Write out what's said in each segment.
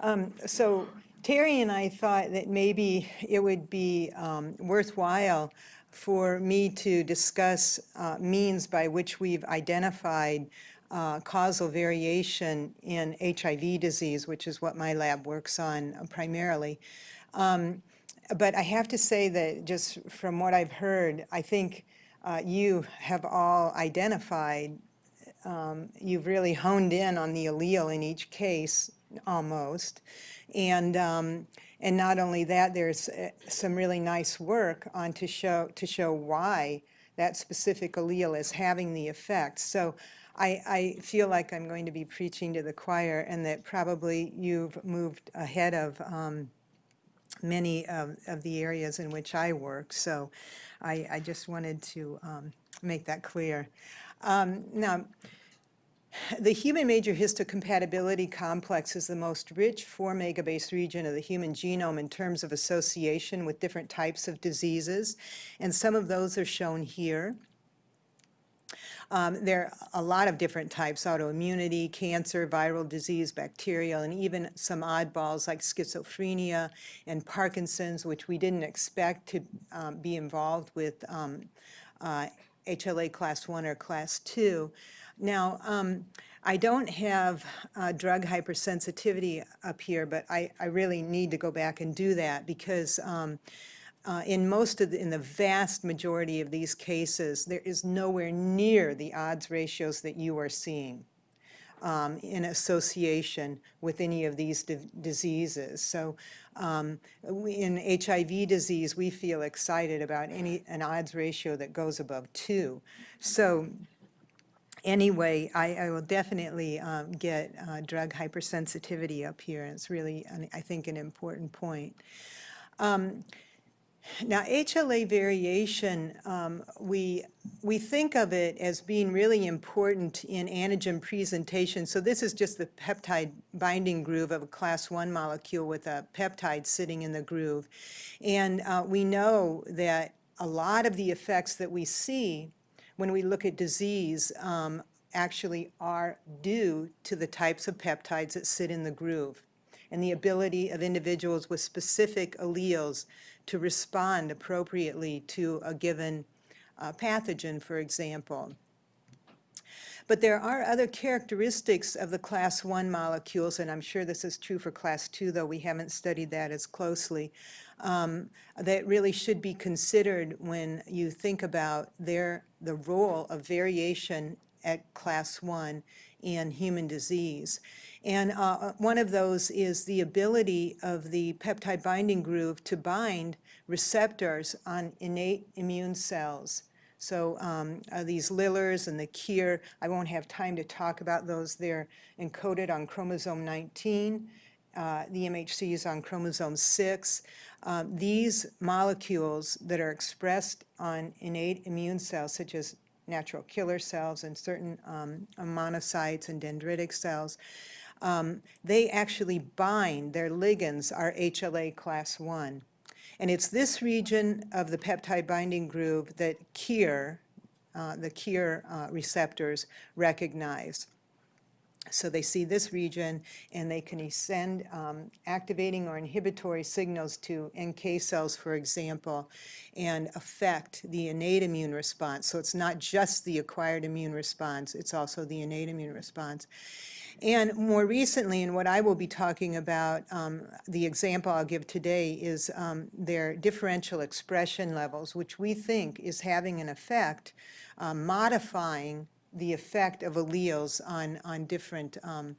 Um, so Terry and I thought that maybe it would be um, worthwhile for me to discuss uh, means by which we've identified uh, causal variation in HIV disease, which is what my lab works on primarily. Um, but I have to say that just from what I've heard, I think uh, you have all identified, um, you've really honed in on the allele in each case, almost. And, um, and not only that, there's uh, some really nice work on to show, to show why that specific allele is having the effect. So I, I feel like I'm going to be preaching to the choir and that probably you've moved ahead of um, many of, of the areas in which I work. So I, I just wanted to um, make that clear. Um, now, the human major histocompatibility complex is the most rich 4 megabase region of the human genome in terms of association with different types of diseases, and some of those are shown here. Um, there are a lot of different types, autoimmunity, cancer, viral disease, bacterial, and even some oddballs like schizophrenia and Parkinson's, which we didn't expect to um, be involved with um, uh, HLA class 1 or class 2. Now, um, I don't have uh, drug hypersensitivity up here, but I, I, really need to go back and do that because um, uh, in most of the, in the vast majority of these cases, there is nowhere near the odds ratios that you are seeing um, in association with any of these diseases. So um, we, in HIV disease, we feel excited about any an odds ratio that goes above two. So anyway, I, I will definitely um, get uh, drug hypersensitivity up here. It's really, I think, an important point. Um, now, HLA variation, um, we, we think of it as being really important in antigen presentation. So this is just the peptide binding groove of a class 1 molecule with a peptide sitting in the groove. And uh, we know that a lot of the effects that we see when we look at disease um, actually are due to the types of peptides that sit in the groove and the ability of individuals with specific alleles to respond appropriately to a given uh, pathogen, for example. But there are other characteristics of the class 1 molecules, and I'm sure this is true for class 2, though we haven't studied that as closely, um, that really should be considered when you think about their, the role of variation at class 1 in human disease. And uh, one of those is the ability of the peptide binding groove to bind receptors on innate immune cells. So um, uh, these LILRs and the KIR, I won't have time to talk about those. They're encoded on chromosome 19. Uh, the MHC is on chromosome 6. Um, these molecules that are expressed on innate immune cells, such as natural killer cells and certain um, monocytes and dendritic cells, um, they actually bind, their ligands are HLA class 1. And it's this region of the peptide binding groove that KIR, uh, the KIR uh, receptors recognize. So they see this region and they can send um, activating or inhibitory signals to NK cells, for example, and affect the innate immune response. So it's not just the acquired immune response, it's also the innate immune response. And more recently, and what I will be talking about, um, the example I'll give today is um, their differential expression levels, which we think is having an effect um, modifying the effect of alleles on, on different um,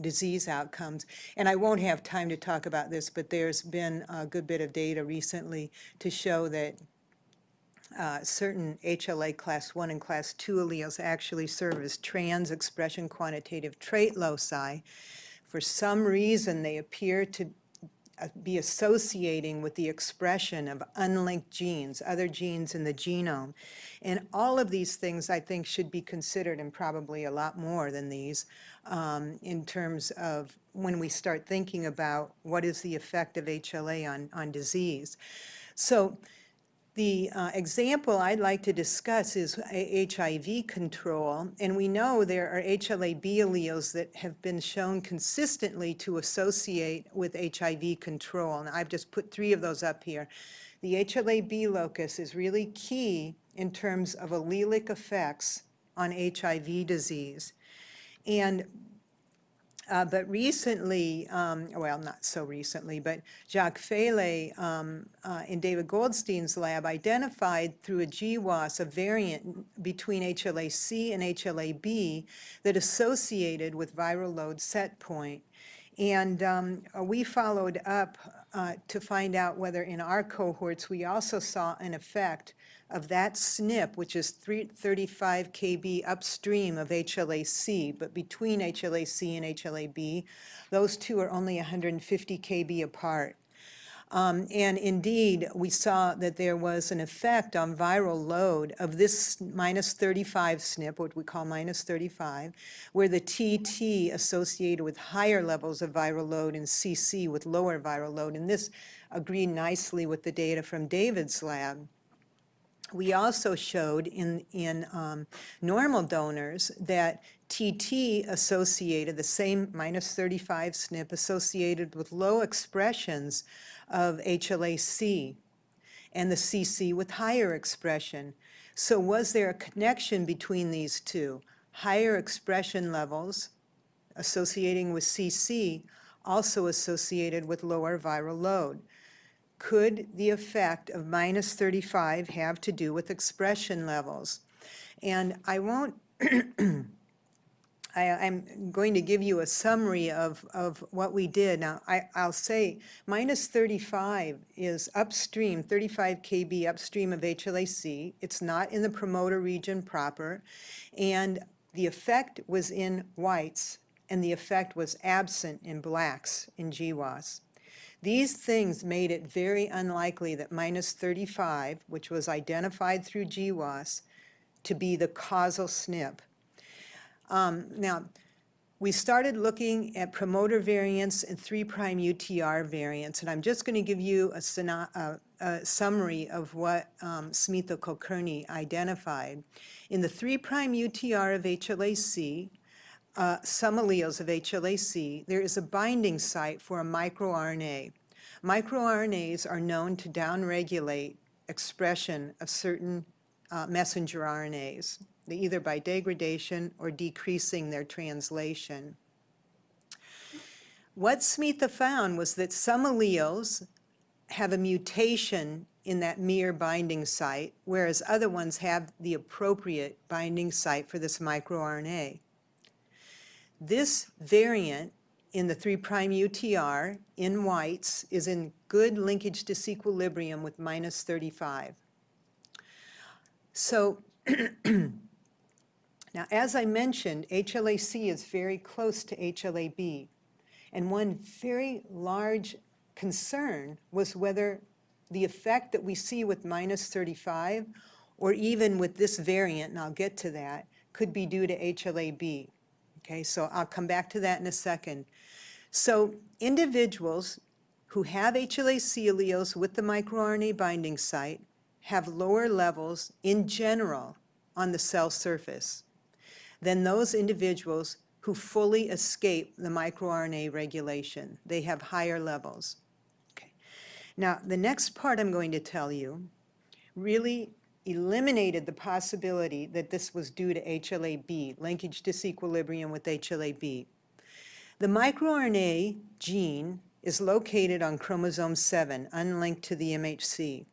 disease outcomes. And I won't have time to talk about this, but there's been a good bit of data recently to show that uh, certain HLA class 1 and class 2 alleles actually serve as trans expression quantitative trait loci. For some reason, they appear to uh, be associating with the expression of unlinked genes, other genes in the genome. And all of these things, I think, should be considered, and probably a lot more than these, um, in terms of when we start thinking about what is the effect of HLA on, on disease. So The uh, example I'd like to discuss is HIV control, and we know there are HLA-B alleles that have been shown consistently to associate with HIV control, and I've just put three of those up here. The HLA-B locus is really key in terms of allelic effects on HIV disease. And uh, but recently, um, well, not so recently, but Jacques Fellay um, uh, in David Goldstein's lab identified through a GWAS a variant between HLA-C and HLA-B that associated with viral load set point. And um, we followed up uh, to find out whether in our cohorts we also saw an effect of that SNP, which is 35 kb upstream of HLA-C, but between HLA-C and HLA-B, those two are only 150 kb apart. Um, and indeed, we saw that there was an effect on viral load of this minus 35 SNP, what we call minus 35, where the TT associated with higher levels of viral load and CC with lower viral load. And this agreed nicely with the data from David's lab. We also showed in, in um, normal donors that TT associated, the same minus 35 SNP associated with low expressions of HLA-C and the CC with higher expression. So was there a connection between these two? Higher expression levels associating with CC also associated with lower viral load. Could the effect of minus 35 have to do with expression levels? And I won't, I, I'm going to give you a summary of, of what we did. Now, I, I'll say minus 35 is upstream, 35 kb upstream of HLA-C. It's not in the promoter region proper. And the effect was in whites, and the effect was absent in blacks in GWAS. These things made it very unlikely that minus 35, which was identified through GWAS, to be the causal SNP. Um, now, we started looking at promoter variants and 3' UTR variants, and I'm just going to give you a, a, a summary of what um, Smita Kulkarni identified. In the 3' UTR of HLA-C, uh, some alleles of HLA-C, there is a binding site for a microRNA. MicroRNAs are known to downregulate expression of certain uh, messenger RNAs, either by degradation or decreasing their translation. What Smita found was that some alleles have a mutation in that miR binding site, whereas other ones have the appropriate binding site for this microRNA. This variant in the 3' UTR in whites is in good linkage disequilibrium with minus 35. So now as I mentioned, HLA-C is very close to HLA-B. And one very large concern was whether the effect that we see with minus 35 or even with this variant, and I'll get to that, could be due to HLA-B. Okay, so I'll come back to that in a second. So individuals who have HLA-C alleles with the microRNA binding site have lower levels in general on the cell surface than those individuals who fully escape the microRNA regulation. They have higher levels. Okay. Now, the next part I'm going to tell you really eliminated the possibility that this was due to HLA-B, linkage disequilibrium with HLA-B. The microRNA gene is located on chromosome 7, unlinked to the MHC.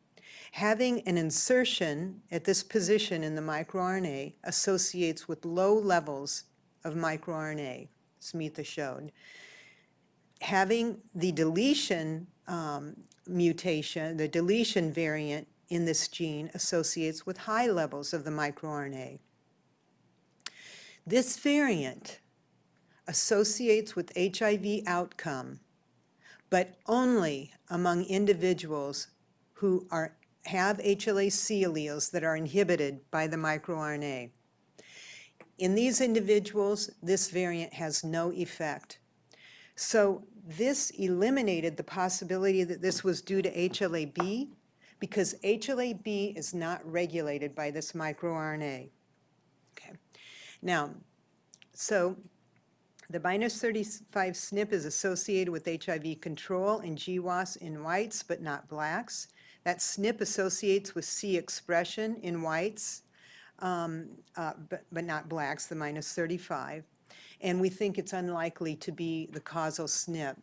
Having an insertion at this position in the microRNA associates with low levels of microRNA, Smita showed. Having the deletion um, mutation, the deletion variant in this gene associates with high levels of the microRNA. This variant associates with HIV outcome, but only among individuals who are, have HLA-C alleles that are inhibited by the microRNA. In these individuals, this variant has no effect. So this eliminated the possibility that this was due to HLA-B because HLA-B is not regulated by this microRNA. Okay. Now, so the minus 35 SNP is associated with HIV control in GWAS in whites, but not blacks. That SNP associates with C expression in whites, um, uh, but, but not blacks, the minus 35. And we think it's unlikely to be the causal SNP.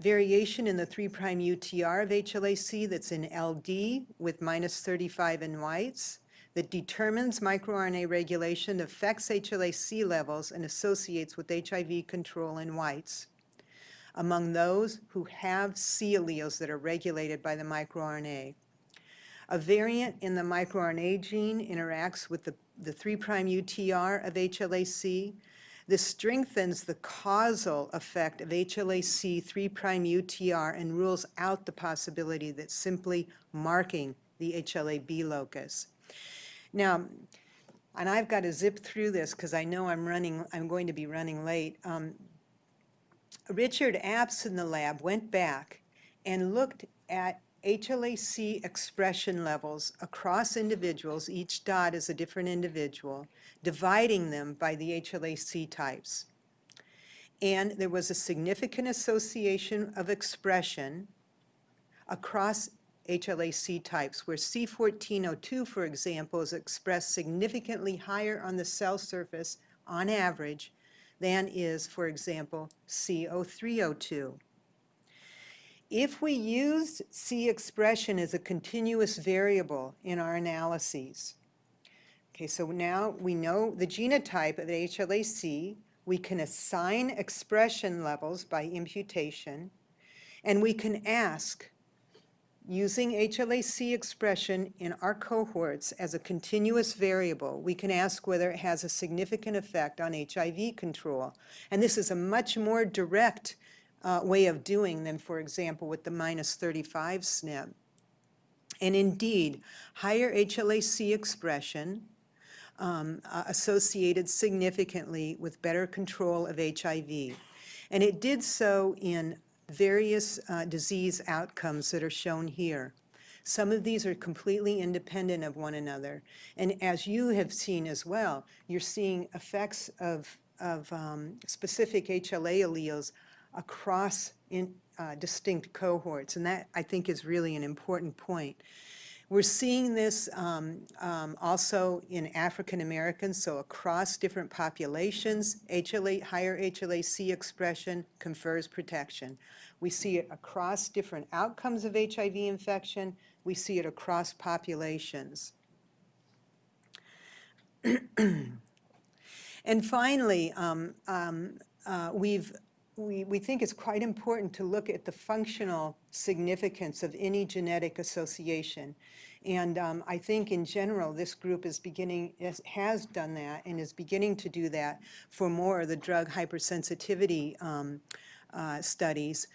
Variation in the 3' UTR of HLA-C that's in LD with minus 35 in whites that determines microRNA regulation affects HLA-C levels and associates with HIV control in whites among those who have C alleles that are regulated by the microRNA. A variant in the microRNA gene interacts with the, the 3' UTR of HLA-C. This strengthens the causal effect of HLA-C 3' UTR and rules out the possibility that simply marking the HLA-B locus. Now, and I've got to zip through this because I know I'm running, I'm going to be running late. Um, Richard Apps in the lab went back and looked at HLA-C expression levels across individuals, each dot is a different individual, dividing them by the HLA-C types. And there was a significant association of expression across HLA-C types, where C1402, for example, is expressed significantly higher on the cell surface on average than is, for example, CO302. If we use C expression as a continuous variable in our analyses, okay, so now we know the genotype of HLA-C, we can assign expression levels by imputation, and we can ask, using HLA-C expression in our cohorts as a continuous variable, we can ask whether it has a significant effect on HIV control. And this is a much more direct uh, way of doing than, for example, with the minus 35 SNP. And indeed, higher HLA-C expression um, uh, associated significantly with better control of HIV. And it did so in various uh, disease outcomes that are shown here. Some of these are completely independent of one another. And as you have seen as well, you're seeing effects of, of um, specific HLA alleles across in, uh, distinct cohorts. And that, I think, is really an important point. We're seeing this um, um, also in African Americans, so across different populations, HLA, higher HLA-C expression confers protection. We see it across different outcomes of HIV infection. We see it across populations. and finally, um, um, uh, we've we, we think it's quite important to look at the functional significance of any genetic association. And um, I think in general, this group is beginning, has done that and is beginning to do that for more of the drug hypersensitivity um, uh, studies.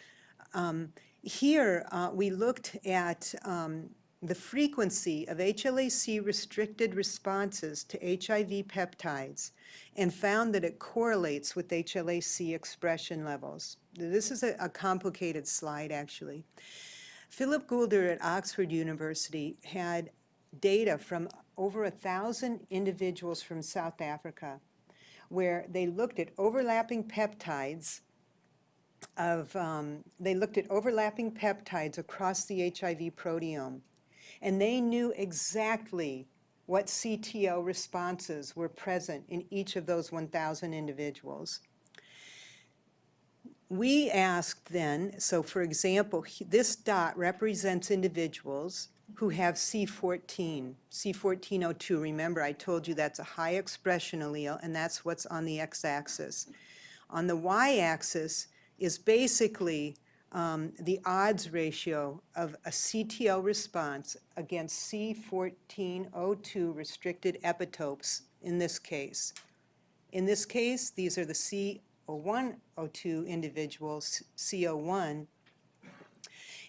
Um, here, uh, we looked at um, the frequency of HLA-C restricted responses to HIV peptides and found that it correlates with HLA-C expression levels. This is a, a complicated slide, actually. Philip Goulder at Oxford University had data from over a thousand individuals from South Africa where they looked at overlapping peptides of, um, they looked at overlapping peptides across the HIV proteome and they knew exactly what CTL responses were present in each of those 1,000 individuals. We asked then, so for example, this dot represents individuals who have C14, C1402. Remember, I told you that's a high expression allele, and that's what's on the x-axis. On the y-axis is basically um, the odds ratio of a CTL response against C1402 restricted epitopes in this case. In this case, these are the C0102 individuals, CO1,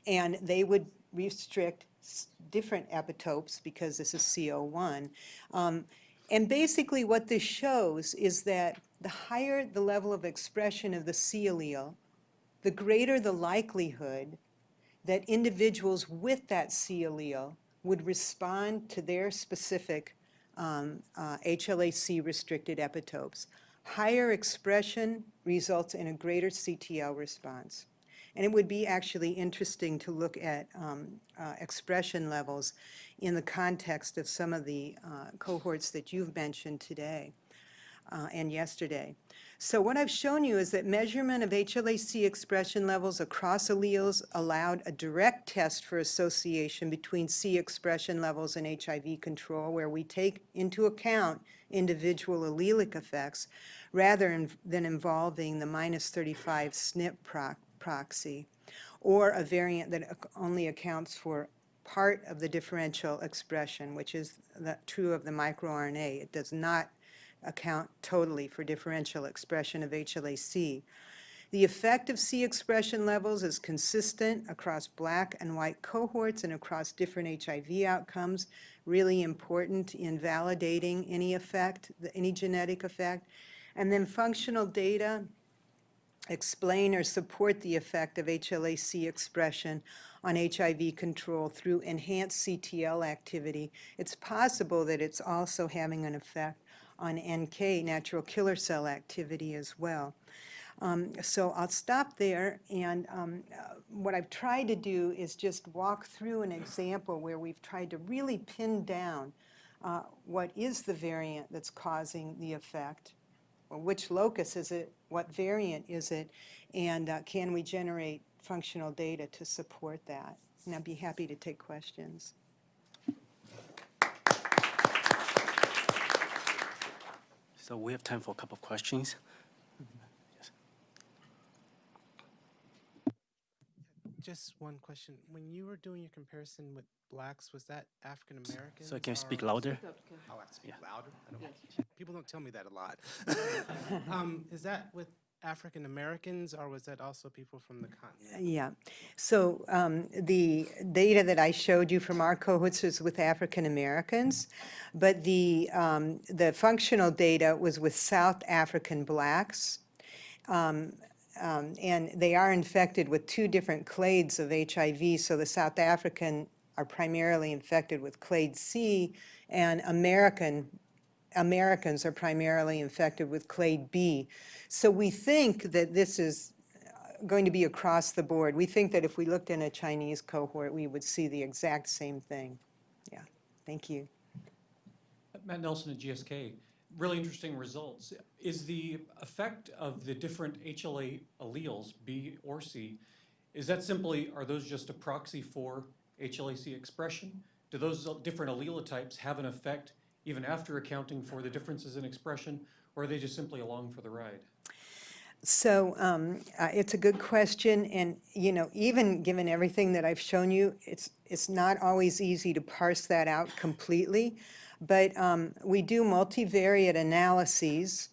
and they would restrict different epitopes because this is CO1. Um, and basically what this shows is that the higher the level of expression of the C allele, the greater the likelihood that individuals with that C allele would respond to their specific um, uh, HLA-C-restricted epitopes. Higher expression results in a greater CTL response. And it would be actually interesting to look at um, uh, expression levels in the context of some of the uh, cohorts that you've mentioned today uh, and yesterday. So what I've shown you is that measurement of HLA-C expression levels across alleles allowed a direct test for association between C expression levels and HIV control, where we take into account individual allelic effects rather in- than involving the minus 35 SNP proc- proxy, or a variant that only accounts for part of the differential expression, which is the- true of the microRNA. It does not account totally for differential expression of HLA-C. The effect of C expression levels is consistent across black and white cohorts and across different HIV outcomes, really important in validating any effect, any genetic effect. And then functional data explain or support the effect of HLA-C expression on HIV control through enhanced CTL activity. It's possible that it's also having an effect on NK, natural killer cell activity as well. Um, So I'll stop there, and um, uh, what I've tried to do is just walk through an example where we've tried to really pin down uh, what is the variant that's causing the effect, or which locus is it, what variant is it, and uh, can we generate functional data to support that? And I'd be happy to take questions. So we have time for a couple of questions. Just one question. When you were doing your comparison with blacks, was that African American? So I can you speak or- louder? Oh, I speak Yeah. louder? I don't- People don't tell me that a lot. Um, Is that with African Americans, or was that also people from the continent? Yeah. So um, the data that I showed you from our cohorts was with African Americans, but the, um, the functional data was with South African blacks. Um, um, And they are infected with two different clades of HIV. So the South African are primarily infected with clade C, and American Americans are primarily infected with clade B. So we think that this is uh, going to be across the board. We think that if we looked in a Chinese cohort, we would see the exact same thing. Yeah, thank you. Matt Nelson at GSK. Really interesting results. Is the effect of the different HLA alleles, B or C, is that simply, are those just a proxy for HLA-C expression? Do those different allelotypes have an effect even after accounting for the differences in expression, or are they just simply along for the ride? So um, uh, it's a good question, and, you know, even given everything that I've shown you, it's, it's not always easy to parse that out completely. But um, we do multivariate analyses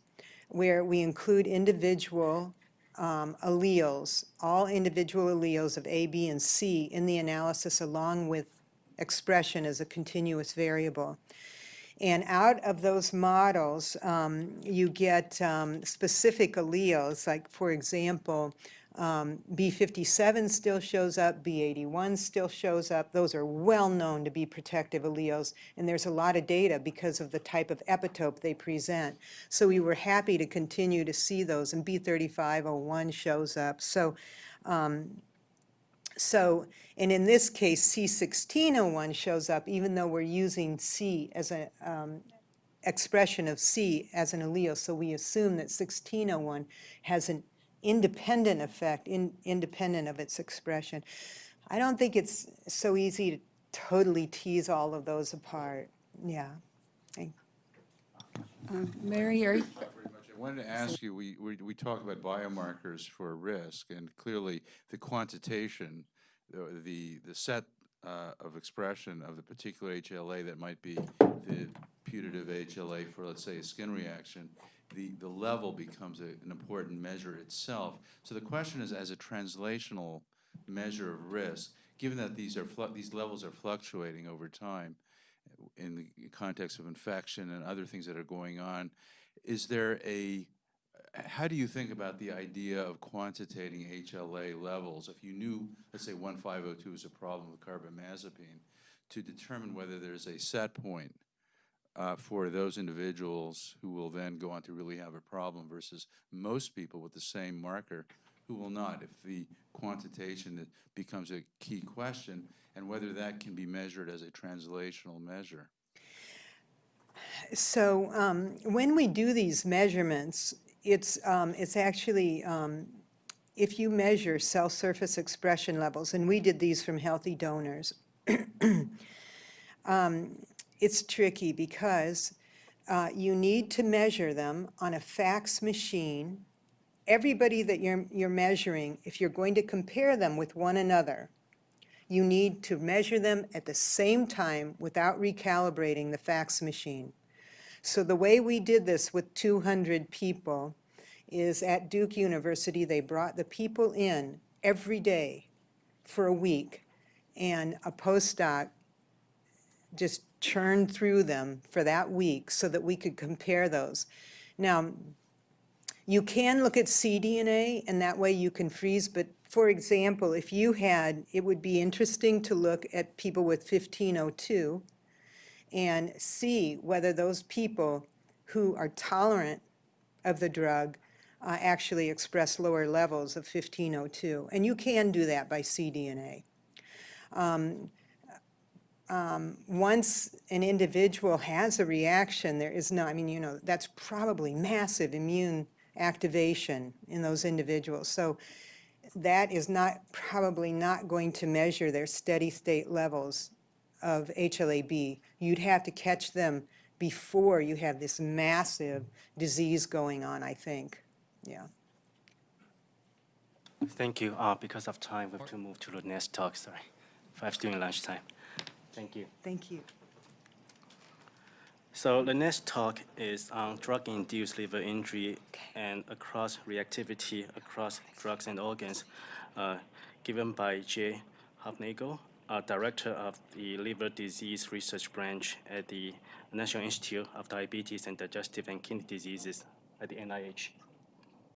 where we include individual um, alleles, all individual alleles of A, B, and C in the analysis along with expression as a continuous variable. And out of those models, um, you get um, specific alleles, like, for example, um, B57 still shows up, B81 still shows up. Those are well-known to be protective alleles, and there's a lot of data because of the type of epitope they present. So we were happy to continue to see those, and B3501 shows up. So so, and in this case, C1601 shows up even though we're using C as an um, expression of C as an allele. So we assume that 1601 has an independent effect, in, independent of its expression. I don't think it's so easy to totally tease all of those apart. Yeah. Thank- Mary, are you, Wanted to ask you, we, we, we talk about biomarkers for risk, and clearly the quantitation, the, the, the set uh, of expression of the particular HLA that might be the putative HLA for, let's say, a skin reaction, the, the level becomes a- an important measure itself. So the question is, as a translational measure of risk, given that these are, these levels are fluctuating over time, in the context of infection and other things that are going on, is there a, how do you think about the idea of quantitating HLA levels? If you knew, let's say 1502 is a problem with carbamazepine, to determine whether there's a set point uh, for those individuals who will then go on to really have a problem versus most people with the same marker who will not, if the quantitation becomes a key question, and whether that can be measured as a translational measure. So um, when we do these measurements, it's, um, it's actually, um, if you measure cell surface expression levels, and we did these from healthy donors, um, it's tricky because uh, you need to measure them on a FACS machine. Everybody that you're, you're measuring, if you're going to compare them with one another, you need to measure them at the same time without recalibrating the FACS machine. So the way we did this with 200 people is at Duke University, they brought the people in every day for a week, and a postdoc just churned through them for that week so that we could compare those. Now, you can look at cDNA, and that way you can freeze, but for example, if you had, it would be interesting to look at people with 1502 and see whether those people who are tolerant of the drug uh, actually express lower levels of 1502. And you can do that by cDNA. Um, um, once an individual has a reaction, there is no, I mean, you know, that's probably massive immune activation in those individuals. So that is not, probably not going to measure their steady state levels of HLA-B. You'd have to catch them before you have this massive disease going on, I think. Yeah. Thank you. Uh, because of time, we have to move to the next talk, sorry. Five during lunchtime. Thank you. Thank you. So the next talk is on drug-induced liver injury and across reactivity across drugs and organs, uh, given by Jay Hoofnagle, uh, Director of the Liver Disease Research Branch at the National Institute of Diabetes and Digestive and Kidney Diseases at the NIH.